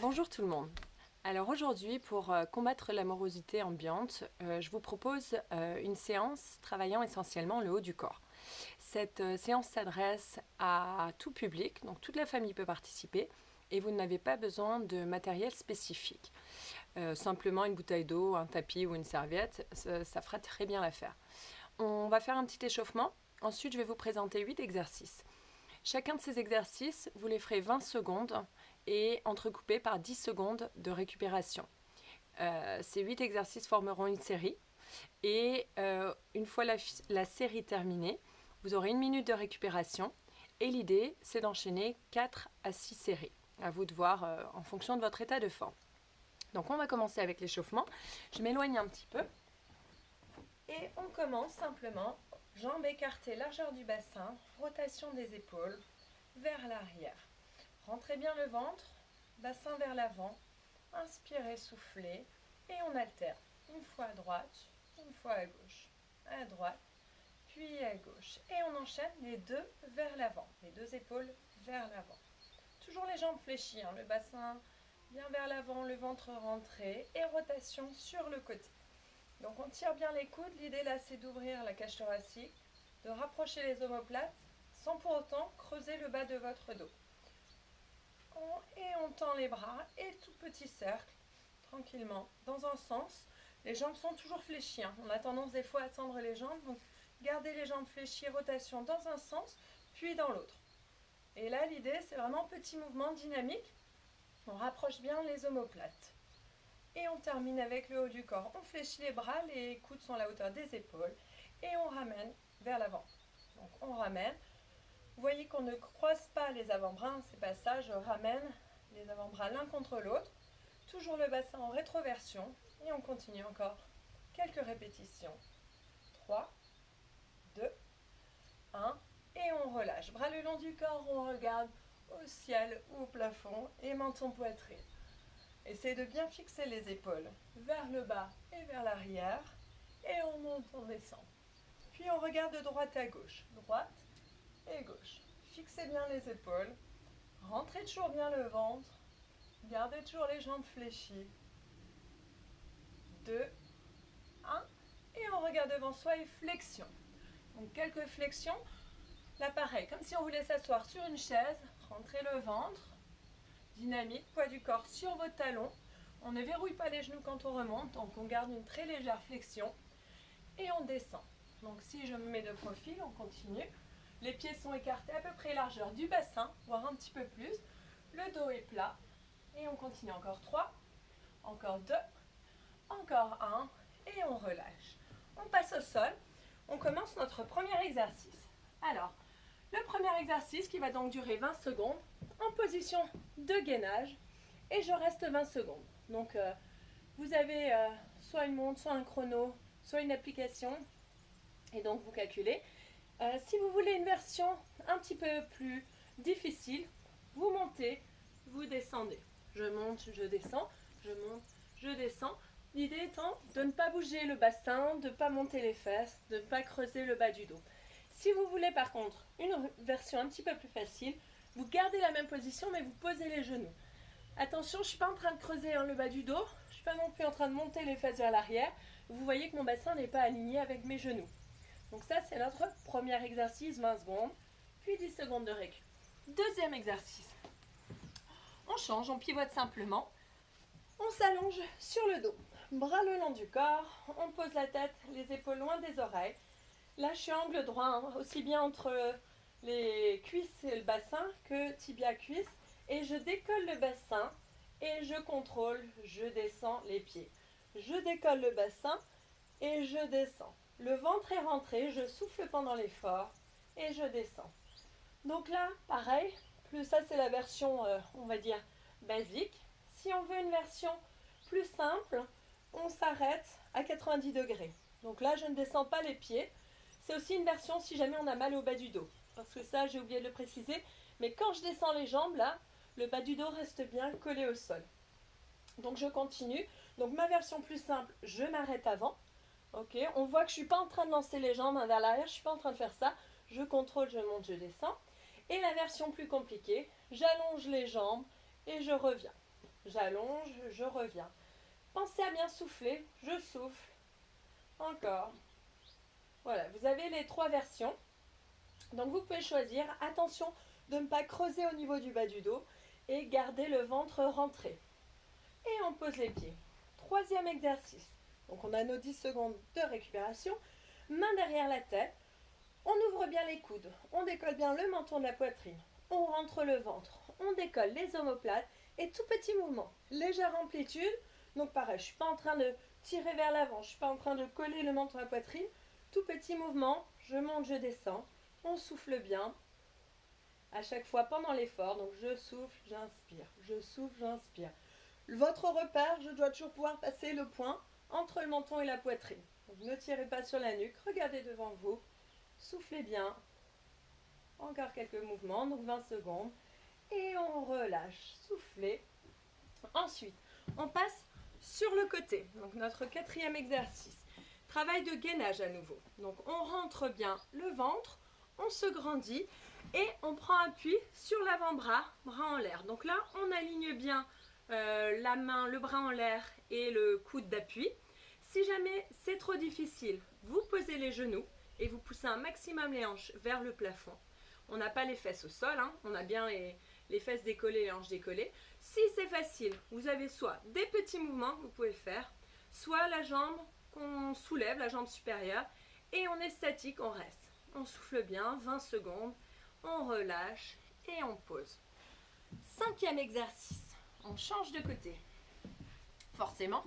Bonjour tout le monde. Alors aujourd'hui, pour euh, combattre l'amorosité ambiante, euh, je vous propose euh, une séance travaillant essentiellement le haut du corps. Cette séance s'adresse à tout public, donc toute la famille peut participer et vous n'avez pas besoin de matériel spécifique. simplement une bouteille d'eau, un tapis ou une serviette, ça, ça fera très bien l'affaire. On va faire un petit échauffement. Ensuite, je vais vous présenter 8 exercices. Chacun de ces exercices, vous les ferez 20 secondes et entrecoupés par 10 secondes de récupération. Euh, ces 8 exercices formeront une série et euh, une fois la, série terminée, vous aurez une minute de récupération et l'idée c'est d'enchaîner 4 à 6 séries. À vous de voir euh, en fonction de votre état de forme. Donc on va commencer avec l'échauffement. Je m'éloigne un petit peu. Et on commence simplement Jambes écartées, largeur du bassin, rotation des épaules vers l'arrière. Rentrez bien le ventre, bassin vers l'avant, inspirez, soufflez et on alterne. Une fois à droite, une fois à gauche, à droite, puis à gauche. Et on enchaîne les deux vers l'avant, les deux épaules vers l'avant. Toujours les jambes fléchies, hein. le bassin bien vers l'avant, le ventre rentré et rotation sur le côté. Donc on tire bien les coudes. L'idée là, c'est d'ouvrir la cage thoracique, de rapprocher les omoplates sans pour autant creuser le bas de votre dos. Et on tend les bras et tout petit cercle, tranquillement, dans un sens. Les jambes sont toujours fléchies. Hein. On a tendance des fois à tendre les jambes. Donc gardez les jambes fléchies, rotation dans un sens, puis dans l'autre. Et là, l'idée, c'est vraiment petit mouvement dynamique. On rapproche bien les omoplates. Et on termine avec le haut du corps. On fléchit les bras, les coudes sont à la hauteur des épaules. Et on ramène vers l'avant. Donc on ramène. Vous voyez qu'on ne croise pas les avant-bras, c'est pas ça. Je ramène les avant-bras l'un contre l'autre. Toujours le bassin en rétroversion. Et on continue encore quelques répétitions. 3, 2, 1. Et on relâche. Bras le long du corps, on regarde au ciel ou au plafond et menton poitrine. Essayez de bien fixer les épaules vers le bas et vers l'arrière. Et on monte, on descend. Puis on regarde de droite à gauche. Droite et gauche. Fixez bien les épaules. Rentrez toujours bien le ventre. Gardez toujours les jambes fléchies. 2, 1. Et on regarde devant soi et flexion. Donc quelques flexions. Là pareil, comme si on voulait s'asseoir sur une chaise. Rentrez le ventre dynamique, poids du corps sur vos talons. On ne verrouille pas les genoux quand on remonte, donc on garde une très légère flexion et on descend. Donc si je me mets de profil, on continue. Les pieds sont écartés à peu près largeur du bassin, voire un petit peu plus. Le dos est plat et on continue encore 3, encore 2, encore 1 et on relâche. On passe au sol. On commence notre premier exercice. Alors, le premier exercice qui va donc durer 20 secondes en position de gainage et je reste 20 secondes. Donc euh, vous avez euh, soit une montre, soit un chrono, soit une application et donc vous calculez. Euh, si vous voulez une version un petit peu plus difficile, vous montez, vous descendez. Je monte, je descends, je monte, je descends. L'idée étant de ne pas bouger le bassin, de ne pas monter les fesses, de ne pas creuser le bas du dos. Si vous voulez par contre une version un petit peu plus facile, vous gardez la même position mais vous posez les genoux. Attention, je ne suis pas en train de creuser hein, le bas du dos, je ne suis pas non plus en train de monter les fesses vers l'arrière. Vous voyez que mon bassin n'est pas aligné avec mes genoux. Donc ça, c'est notre premier exercice, 20 secondes, puis 10 secondes de récup. Deuxième exercice. On change, on pivote simplement. On s'allonge sur le dos, bras le long du corps, on pose la tête, les épaules loin des oreilles, Là, angle droit, hein, aussi bien entre les cuisses et le bassin que tibia-cuisse. Et je décolle le bassin et je contrôle, je descends les pieds. Je décolle le bassin et je descends. Le ventre est rentré, je souffle pendant l'effort et je descends. Donc là, pareil, plus ça c'est la version, euh, on va dire, basique. Si on veut une version plus simple, on s'arrête à 90 degrés. Donc là, je ne descends pas les pieds, c'est aussi une version si jamais on a mal au bas du dos. Parce que ça, j'ai oublié de le préciser. Mais quand je descends les jambes, là, le bas du dos reste bien collé au sol. Donc je continue. Donc ma version plus simple, je m'arrête avant. Ok, on voit que je ne suis pas en train de lancer les jambes vers l'arrière, je ne suis pas en train de faire ça. Je contrôle, je monte, je descends. Et la version plus compliquée, j'allonge les jambes et je reviens. j'allonge, je reviens. Pensez à bien souffler, je souffle. Encore. Voilà, vous avez les trois versions. Donc vous pouvez choisir, attention de ne pas creuser au niveau du bas du dos et garder le ventre rentré. Et on pose les pieds. Troisième exercice. Donc on a nos 10 secondes de récupération. Main derrière la tête. On ouvre bien les coudes. On décolle bien le menton de la poitrine. On rentre le ventre. On décolle les omoplates. Et tout petit mouvement. Légère amplitude. Donc pareil, je ne suis pas en train de tirer vers l'avant. Je ne suis pas en train de coller le menton à la poitrine. Tout petit mouvement. Je monte, je descends. On souffle bien. À chaque fois pendant l'effort. Donc je souffle, j'inspire. Je souffle, j'inspire. Votre repère, je dois toujours pouvoir passer le point entre le menton et la poitrine. ne tirez pas sur la nuque, regardez devant vous, soufflez bien. Encore quelques mouvements, donc 20 secondes. Et on relâche, soufflez. Ensuite, on passe sur le côté. Donc notre quatrième exercice. Travail de gainage à nouveau. Donc on rentre bien le ventre, on se grandit et on prend appui sur l'avant-bras, bras en l'air. Donc là, on aligne bien euh, la main, le bras en l'air et le coude d'appui. Si jamais c'est trop difficile, vous posez les genoux et vous poussez un maximum les hanches vers le plafond. On n'a pas les fesses au sol, hein. on a bien les, les fesses décollées, les hanches décollées. Si c'est facile, vous avez soit des petits mouvements que vous pouvez faire, soit la jambe qu'on soulève, la jambe supérieure, et on est statique, on reste. On souffle bien, 20 secondes, on relâche et on pose. Cinquième exercice on change de côté. Forcément.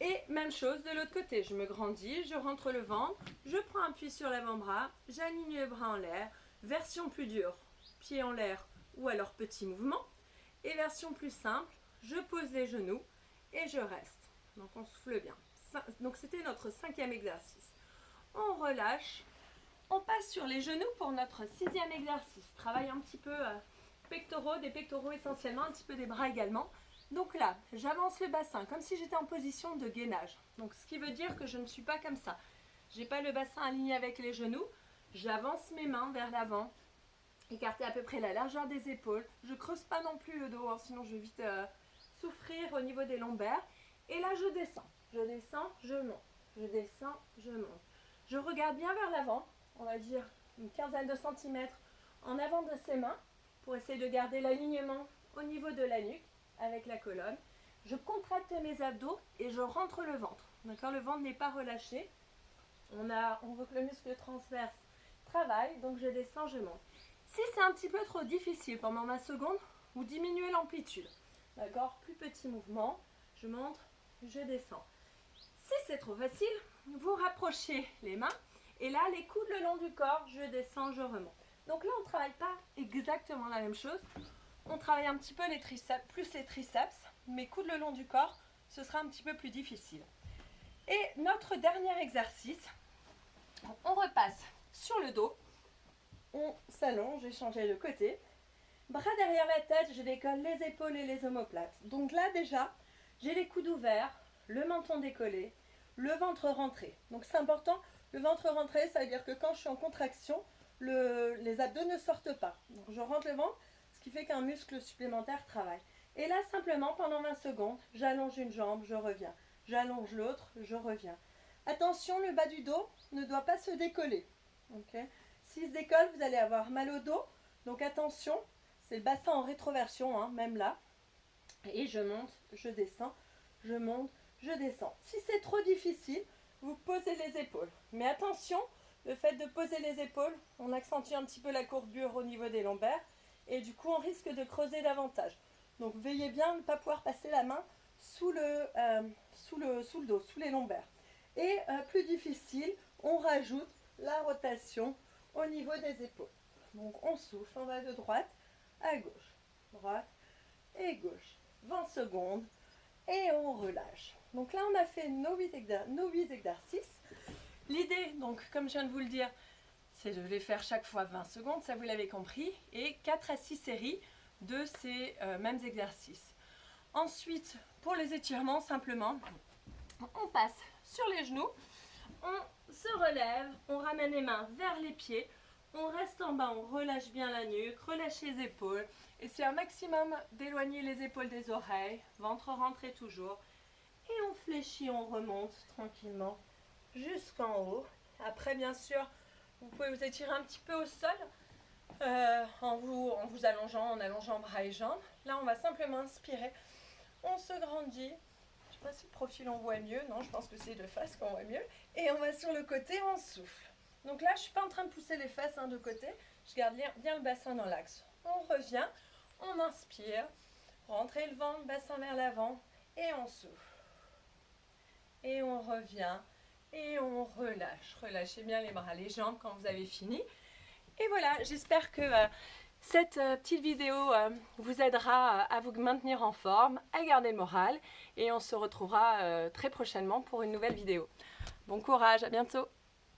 Et même chose de l'autre côté, je me grandis, je rentre le ventre, je prends appui sur l'avant-bras, j'aligne les bras en l'air, version plus dure, pied en l'air ou alors petit mouvement. Et version plus simple, je pose les genoux et je reste. Donc on souffle bien. Donc c'était notre cinquième exercice. On relâche, on passe sur les genoux pour notre sixième exercice. Travaille un petit peu euh, pectoraux, des pectoraux essentiellement, un petit peu des bras également. Donc là, j'avance le bassin comme si j'étais en position de gainage. Donc ce qui veut dire que je ne suis pas comme ça. J'ai pas le bassin aligné avec les genoux. J'avance mes mains vers l'avant, écarter à peu près la largeur des épaules. Je creuse pas non plus le dos, hein, sinon je vais vite euh, souffrir au niveau des lombaires. Et là, je descends. Je descends, je monte. Je descends, je monte. Je regarde bien vers l'avant, on va dire une quinzaine de centimètres en avant de ses mains pour essayer de garder l'alignement au niveau de la nuque avec la colonne. Je contracte mes abdos et je rentre le ventre. D'accord Le ventre n'est pas relâché. On, a, on veut que le muscle transverse travaille, donc je descends, je monte. Si c'est un petit peu trop difficile pendant ma seconde, vous diminuez l'amplitude. D'accord? Plus petit mouvement, je monte, je descends. Si c'est trop facile, vous rapprochez les mains et là, les coudes le long du corps, je descends, je remonte. Donc là, on ne travaille pas exactement la même chose. On travaille un petit peu les triceps, plus les triceps, mais coude le long du corps, ce sera un petit peu plus difficile. Et notre dernier exercice, on repasse sur le dos, on s'allonge, j'ai changé de côté. Bras derrière la tête, je décolle les épaules et les omoplates. Donc là déjà, j'ai les coudes ouverts, le menton décollé, le ventre rentré. Donc c'est important, le ventre rentré, ça veut dire que quand je suis en contraction, les abdos ne sortent pas. Donc je rentre le ventre, fait qu'un muscle supplémentaire travaille. Et là, simplement, pendant 20 secondes, j'allonge une jambe, je reviens. J'allonge l'autre, je reviens. Attention, le bas du dos ne doit pas se décoller. S'il se décolle, vous allez avoir mal au dos. Donc attention, c'est le bassin en rétroversion, hein, même là. Et je monte, je descends, je monte, je descends. Si c'est trop difficile, vous posez les épaules. Mais attention, le fait de poser les épaules, on accentue un petit peu la courbure au niveau des lombaires et du coup on risque de creuser davantage. Donc veillez bien ne pas pouvoir passer la main sous le, euh, sous le, sous le dos, sous les lombaires. Et euh, plus difficile, on rajoute la rotation au niveau des épaules. Donc on souffle, on va de droite à gauche, droite et gauche. 20 secondes et on relâche. Donc là on a fait nos 8, nos 8 exercices. L'idée, donc, comme je viens de vous le dire, c'est de les faire chaque fois 20 secondes, ça vous l'avez compris, et 4 à 6 séries de ces euh, mêmes exercices. Ensuite, pour les étirements, simplement, on passe sur les genoux, on se relève, on ramène les mains vers les pieds, On reste en bas, on relâche bien la nuque, relâche les épaules. Et c'est un maximum d'éloigner les épaules des oreilles, ventre rentré toujours. Et on fléchit, on remonte tranquillement jusqu'en haut. Après, bien sûr, vous pouvez vous étirer un petit peu au sol euh, en, vous, en vous allongeant, en allongeant bras et jambes. Là, on va simplement inspirer. On se grandit. Je ne sais pas si le profil on voit mieux. Non, je pense que c'est de face qu'on voit mieux. Et on va sur le côté, on souffle. Donc là, je ne suis pas en train de pousser les fesses hein, de côté. Je garde bien le bassin dans l'axe. On revient, on inspire. Rentrez le ventre, bassin vers l'avant. Et on souffle. Et on revient. Et on relâche. Relâchez bien les bras, les jambes quand vous avez fini. Et voilà, j'espère que euh, cette euh, petite vidéo euh, vous aidera à vous maintenir en forme, à garder le moral. Et on se retrouvera très prochainement pour une nouvelle vidéo. Bon courage, à bientôt